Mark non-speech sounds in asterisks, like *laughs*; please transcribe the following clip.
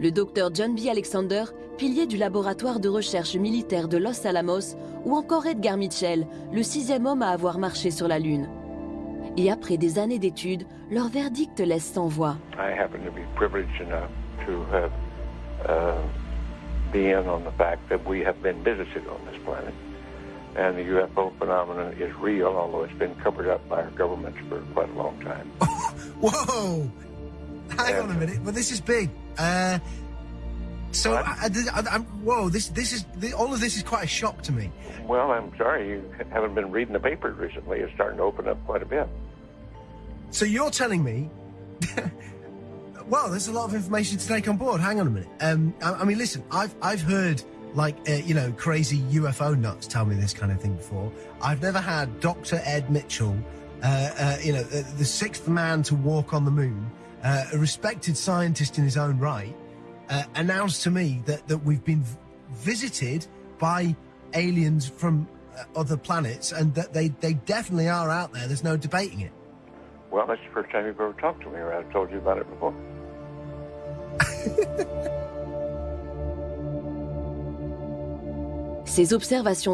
Le docteur John B. Alexander, pilier du laboratoire de recherche militaire de Los Alamos, ou encore Edgar Mitchell, le sixième homme à avoir marché sur la Lune. Et après des années d'études, leur verdict laisse sans voix. I happen to be privileged enough to have uh, be in on the fact that we have been visited on this planet. And the UFO phenomenon is real, although it's been covered up by our governments for quite a long time. *laughs* Whoa! Hang on a minute, but this is big. Uh, so? I, I, I'm, whoa! This, this is all of this is quite a shock to me. Well, I'm sorry you haven't been reading the papers recently. It's starting to open up quite a bit. So you're telling me? *laughs* well, there's a lot of information to take on board. Hang on a minute. Um, I, I mean, listen, I've I've heard like uh, you know crazy UFO nuts tell me this kind of thing before. I've never had Dr. Ed Mitchell, uh, uh, you know, the, the sixth man to walk on the moon, uh, a respected scientist in his own right, uh, announce to me that that we've been v- visited by aliens from uh, other planets and that they they definitely are out there. There's no debating it. Well, that's the first time you've ever talked to me, or I've told you about it before. Ces observations